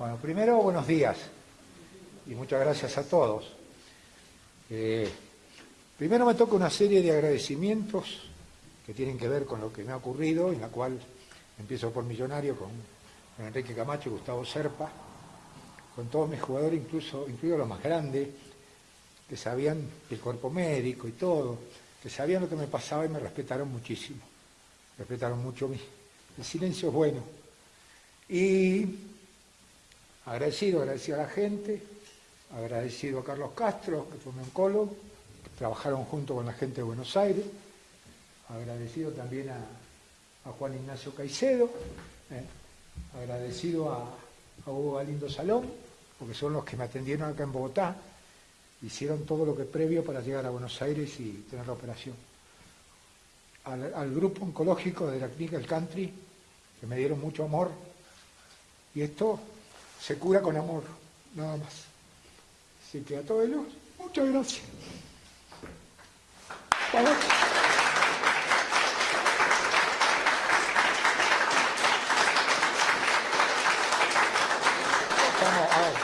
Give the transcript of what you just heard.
Bueno, primero, buenos días y muchas gracias a todos. Eh, primero me toca una serie de agradecimientos que tienen que ver con lo que me ha ocurrido, en la cual empiezo por Millonario con, Enrique Camacho y Gustavo Serpa, con todos mis jugadores, incluso incluidos los más grandes, que sabían el cuerpo médico y todo, que sabían lo que me pasaba y me respetaron muchísimo. Respetaron mucho mí. El silencio es bueno. Y Agradecido, agradecido a la gente, agradecido a Carlos Castro, que fue mi oncólogo, que trabajaron junto con la gente de Buenos Aires, agradecido también a, Juan Ignacio Caicedo, eh, agradecido a, Hugo Galindo Salón, porque son los que me atendieron acá en Bogotá, hicieron todo lo que previo para llegar a Buenos Aires y tener la operación. Al, al grupo oncológico de la clínica El Country, que me dieron mucho amor, y esto se cura con amor, nada más. Así que a todos ellos, muchas gracias. Vamos. Vamos,